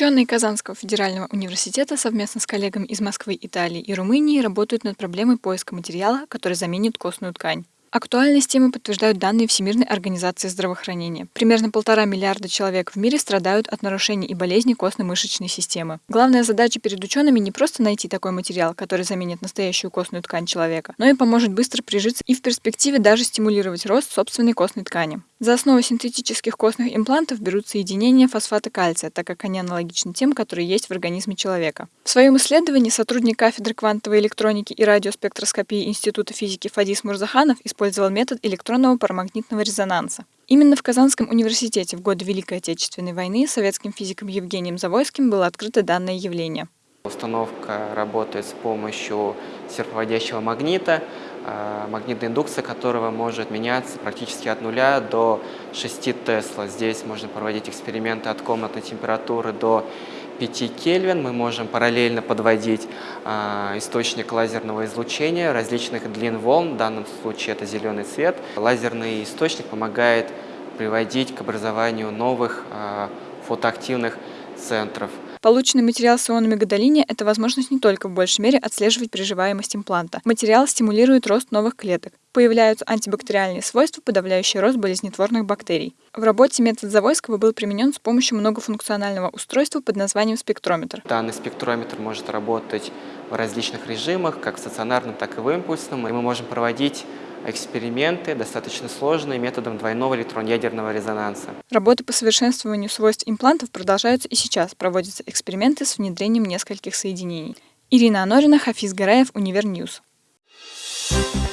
Ученые Казанского федерального университета совместно с коллегами из Москвы, Италии и Румынии работают над проблемой поиска материала, который заменит костную ткань. Актуальность темы подтверждают данные Всемирной организации здравоохранения. Примерно полтора миллиарда человек в мире страдают от нарушений и болезней костно-мышечной системы. Главная задача перед учеными не просто найти такой материал, который заменит настоящую костную ткань человека, но и поможет быстро прижиться и в перспективе даже стимулировать рост собственной костной ткани. За основу синтетических костных имплантов берут соединения фосфата кальция, так как они аналогичны тем, которые есть в организме человека. В своем исследовании сотрудник кафедры квантовой электроники и радиоспектроскопии Института физики Фадис Мурзаханов использовал метод электронного парамагнитного резонанса. Именно в Казанском университете в годы Великой Отечественной войны советским физиком Евгением Завойским было открыто данное явление. Установка работает с помощью серповодящего магнита, а, магнитная индукция которого может меняться практически от нуля до 6 Тесла. Здесь можно проводить эксперименты от комнатной температуры до 5 Кельвин. Мы можем параллельно подводить э, источник лазерного излучения различных длин волн, в данном случае это зеленый цвет. Лазерный источник помогает приводить к образованию новых э, фотоактивных центров. Полученный материал с ионами гадолиния – это возможность не только в большей мере отслеживать приживаемость импланта. Материал стимулирует рост новых клеток. Появляются антибактериальные свойства, подавляющие рост болезнетворных бактерий. В работе метод Завойского был применен с помощью многофункционального устройства под названием спектрометр. Данный спектрометр может работать в различных режимах, как в стационарном, так и в импульсном. И мы можем проводить эксперименты, достаточно сложные, методом двойного электронно-ядерного резонанса. Работы по совершенствованию свойств имплантов продолжаются и сейчас. Проводятся эксперименты с внедрением нескольких соединений. Ирина Анорина, Хафиз Гараев, Univer News. Thank you